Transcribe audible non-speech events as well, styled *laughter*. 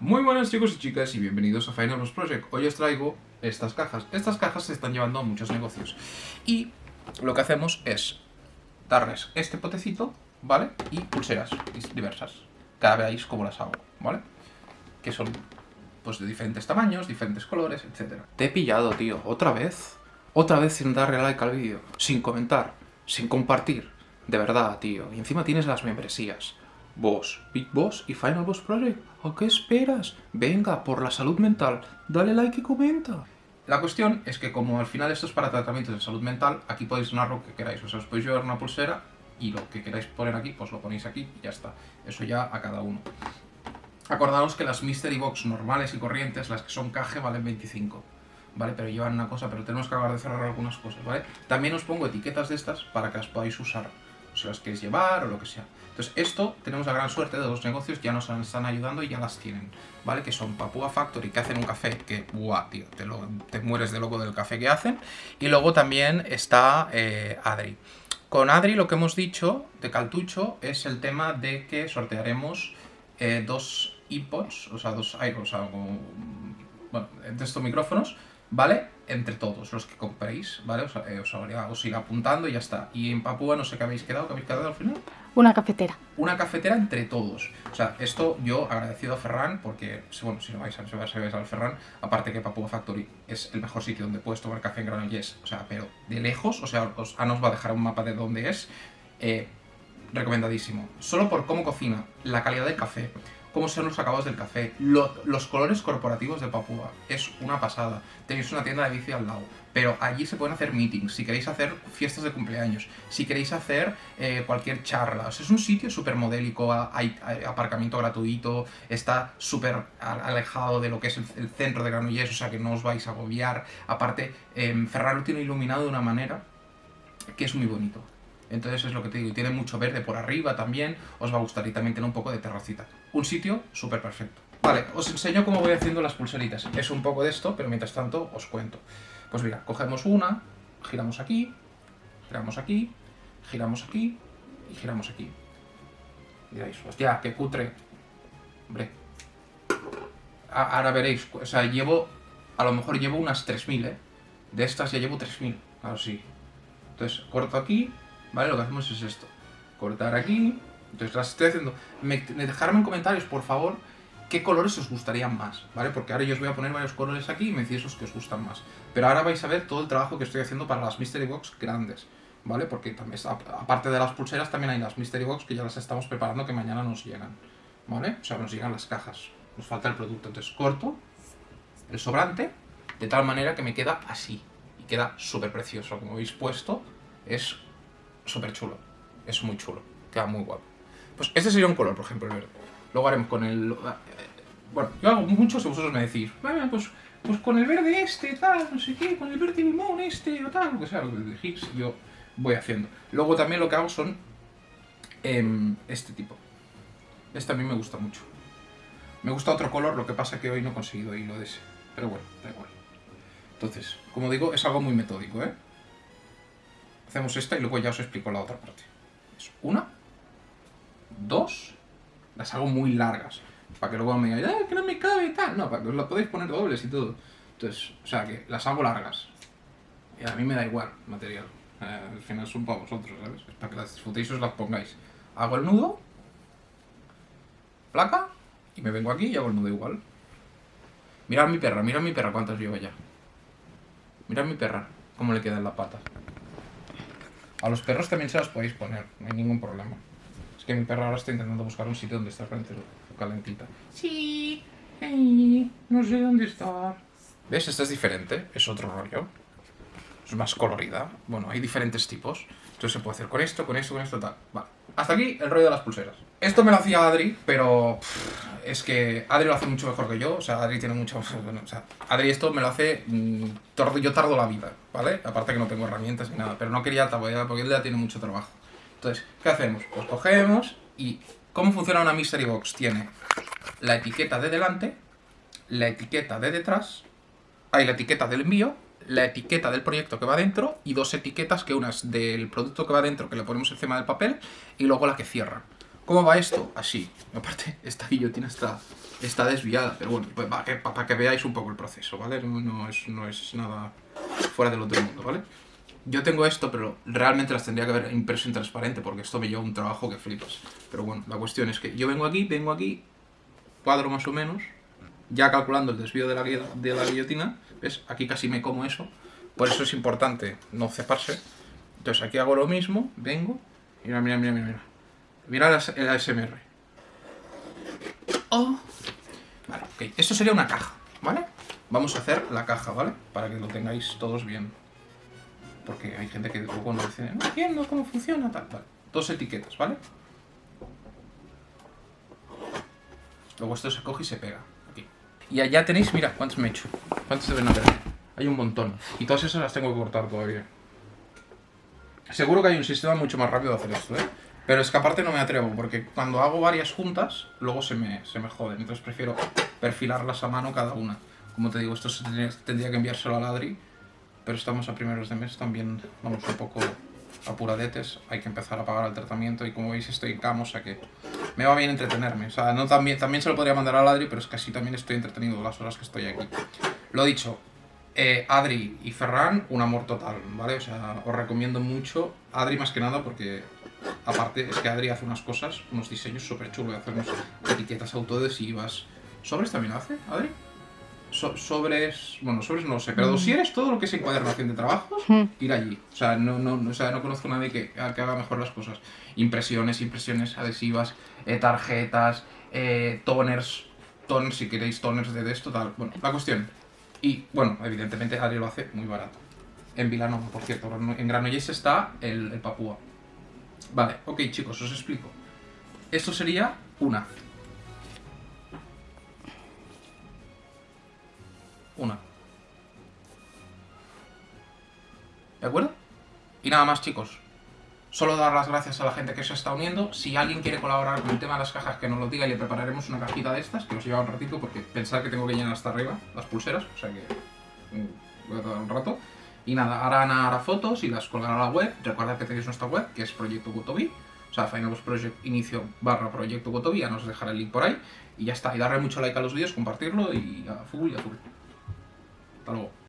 Muy buenas chicos y chicas y bienvenidos a Final Boss Project. Hoy os traigo estas cajas. Estas cajas se están llevando a muchos negocios. Y lo que hacemos es darles este potecito, ¿vale? Y pulseras diversas. Cada veáis cómo las hago, ¿vale? Que son pues de diferentes tamaños, diferentes colores, etc. Te he pillado, tío. ¿Otra vez? Otra vez sin darle like al vídeo. Sin comentar. Sin compartir. De verdad, tío. Y encima tienes las membresías. Boss, Big Boss y Final Boss Project. ¿A qué esperas? Venga, por la salud mental, dale like y comenta. La cuestión es que como al final esto es para tratamientos de salud mental, aquí podéis donar lo que queráis. O sea, os podéis llevar una pulsera y lo que queráis poner aquí, pues lo ponéis aquí y ya está. Eso ya a cada uno. Acordaos que las Mystery Box normales y corrientes, las que son caje, valen 25. ¿Vale? Pero llevan una cosa, pero tenemos que acabar de cerrar algunas cosas, ¿vale? También os pongo etiquetas de estas para que las podáis usar si las queréis llevar o lo que sea. Entonces esto, tenemos la gran suerte de los negocios, ya nos están ayudando y ya las tienen, ¿vale? Que son Papua Factory, que hacen un café que, guau, tío, te, mueres de loco del café que hacen. Y luego también está eh, Adri. Con Adri lo que hemos dicho de Caltucho es el tema de que sortearemos eh, dos iPods, o sea, dos iPods, algo, bueno, de estos micrófonos, ¿vale? Entre todos los que compréis, ¿vale? Os, eh, os, os, irá apuntando y ya está. Y en Papúa no sé qué habéis quedado, ¿qué habéis quedado al final? Una cafetera. Una cafetera entre todos. O sea, esto yo agradecido a Ferran, porque, bueno, si no vais a, si vais al Ferran, aparte que Papúa Factory es el mejor sitio donde puedes tomar café en Granollers, o sea, pero de lejos, o sea, os, Ana os va a dejar un mapa de dónde es, eh, recomendadísimo. Solo por cómo cocina, la calidad del café, cómo son los acabados del café, lo, los colores corporativos de Papúa, es una pasada. Tenéis una tienda de bici al lado, pero allí se pueden hacer meetings, si queréis hacer fiestas de cumpleaños, si queréis hacer eh, cualquier charla. O sea, es un sitio súper modélico, hay, aparcamiento gratuito, está súper alejado de lo que es el, centro de Granollers, o sea que no os vais a agobiar. Aparte, eh, Ferrari lo tiene iluminado de una manera que es muy bonito. Entonces es lo que te digo, tiene mucho verde por arriba también, os va a gustar y también tiene un poco de terracita. Un sitio súper perfecto. Vale, os enseño cómo voy haciendo las pulseritas. Es un poco de esto, pero mientras tanto os cuento. Pues mira, cogemos una, giramos aquí, giramos aquí, giramos aquí y giramos aquí. Diréis, hostia, qué cutre. Hombre. Ahora veréis, o sea, llevo, a lo mejor llevo unas 3.000, ¿eh? De estas ya llevo 3.000, claro, sí. Entonces, corto aquí, ¿vale? Lo que hacemos es esto. Cortar aquí. Entonces las estoy haciendo. Me, dejarme en comentarios, por favor, qué colores os gustarían más, ¿vale? Porque ahora yo os voy a poner varios colores aquí y me decís esos que os gustan más. Pero ahora vais a ver todo el trabajo que estoy haciendo para las Mystery Box grandes, ¿vale? Porque también, aparte de las pulseras, también hay las Mystery Box que ya las estamos preparando que mañana nos llegan, ¿vale? O sea, nos llegan las cajas. Nos falta el producto. Entonces corto el sobrante de tal manera que me queda así. Y queda súper precioso. Como habéis puesto, es súper chulo. Es muy chulo. Queda muy guapo. Pues este sería un color, por ejemplo, el verde. Luego haremos con el... Bueno, yo hago muchos y vosotros me decís, pues, pues con el verde este, tal, no sé qué, con el verde limón este, o tal, lo que sea, lo que elegís, yo voy haciendo. Luego también lo que hago son eh, este tipo. Este a mí me gusta mucho. Me gusta otro color, lo que pasa que hoy no he conseguido hilo de ese. Pero bueno, da igual. Entonces, como digo, es algo muy metódico, ¿eh? Hacemos esta y luego ya os explico la otra parte. Es una, dos, las hago muy largas. Para que luego me digáis, ¡ah, que no me cabe y tal! No, para que os la podéis poner dobles y todo. Entonces, o sea, que las hago largas. Y a mí me da igual material. Eh, al final son para vosotros, ¿sabes? Es para que las disfrutéis y os las pongáis. Hago el nudo, placa, y me vengo aquí y hago el nudo igual. Mirad mi perra, mirad mi perra cuántas lleva ya. Mirad mi perra, cómo le quedan las patas. A los perros también se las podéis poner, no hay ningún problema. Es que mi perro ahora está intentando buscar un sitio donde está calentita. Sí, hey, no sé dónde está. ¿Ves? Esta es diferente, es otro rollo. Es más colorida. Bueno, hay diferentes tipos. Entonces se puede hacer con esto, con esto, con esto, tal. Vale. Hasta aquí el rollo de las pulseras. Esto me lo hacía Adri, pero es que Adri lo hace mucho mejor que yo. O sea, Adri tiene mucho... *laughs* Bueno, o sea, Adri esto me lo hace... Mmm, yo tardo la vida, ¿vale? Aparte que no tengo herramientas ni nada. Pero no quería tabuear porque él ya tiene mucho trabajo. Entonces, ¿qué hacemos? Pues cogemos y... ¿Cómo funciona una Mystery Box? Tiene la etiqueta de delante, la etiqueta de detrás, hay la etiqueta del envío la etiqueta del proyecto que va dentro y dos etiquetas, que una es del producto que va dentro, que le ponemos encima del papel, y luego la que cierra. ¿Cómo va esto? Así. Aparte, *laughs* esta guillotina está, está desviada, pero bueno, pues para que, veáis un poco el proceso, ¿vale? No, no, es, no es nada fuera del otro mundo, ¿vale? Yo tengo esto, pero realmente las tendría que haber impreso en transparente, porque esto me lleva un trabajo que flipas. Pero bueno, la cuestión es que yo vengo aquí, vengo aquí, cuadro más o menos, ya calculando el desvío de la, de la guillotina, ¿ves? Aquí casi me como eso, por eso es importante no ceparse. Entonces aquí hago lo mismo, vengo, mira, mira, mira, mira, mira. Mira el ASMR. Oh. Vale, ok. Esto sería una caja, ¿vale? Vamos a hacer la caja, ¿vale? Para que lo tengáis todos bien. Porque hay gente que luego no dice, no entiendo cómo funciona, tal, vale. Dos etiquetas, ¿vale? Luego esto se coge y se pega. Y allá tenéis, mira, cuántos me he hecho. ¿Cuántos deben haber? Hay un montón. Y todas esas las tengo que cortar todavía. Seguro que hay un sistema mucho más rápido de hacer esto, ¿eh? Pero es que aparte no me atrevo, porque cuando hago varias juntas, luego se me, se me joden. Entonces prefiero perfilarlas a mano cada una. Como te digo, esto se tendría, que enviárselo a Ladri, pero estamos a primeros de mes, también vamos un poco apuradetes, hay que empezar a pagar el tratamiento y como veis estoy en cama, que me va bien entretenerme. O sea, no también, también se lo podría mandar a Ladri, pero es que así también estoy entretenido las horas que estoy aquí. Lo dicho, eh, Adri y Ferran, un amor total, ¿vale? O sea, os recomiendo mucho. Adri más que nada porque, aparte, es que Adri hace unas cosas, unos diseños súper chulos, hace unas etiquetas autoadhesivas. ¿Sobres también hace, Adri? Sobres, bueno, sobres no lo sé, pero mm. dosieres, todo lo que es encuadernación de trabajos, *laughs* mm. ir allí. O sea, no, no, o sea, no conozco a nadie que, que, haga mejor las cosas. Impresiones, impresiones adhesivas, eh, tarjetas, eh, toners, toners, si queréis toners de esto, tal. Bueno, la cuestión, y bueno, evidentemente Adri lo hace muy barato. En Vilanova, por cierto. En Granollers está el, el Papúa. Vale, ok chicos, os explico. Esto sería una. Una. ¿De acuerdo? Y nada más chicos. Solo dar las gracias a la gente que se está uniendo. Si alguien quiere colaborar con el tema de las cajas, que nos lo diga y le prepararemos una cajita de estas, que os lleva un ratito, porque pensar que tengo que llenar hasta arriba las pulseras, o sea que mm, voy a tardar un rato. Y nada, ahora Ana hará fotos y las colgará a la web. Recordad que tenéis nuestra web, que es Proyecto Gotobi, o sea, Final Project inicio barra Proyecto Gotobi, ya nos dejaré el link por ahí. Y ya está, y darle mucho like a los vídeos, compartirlo y a full y a full. Hasta luego.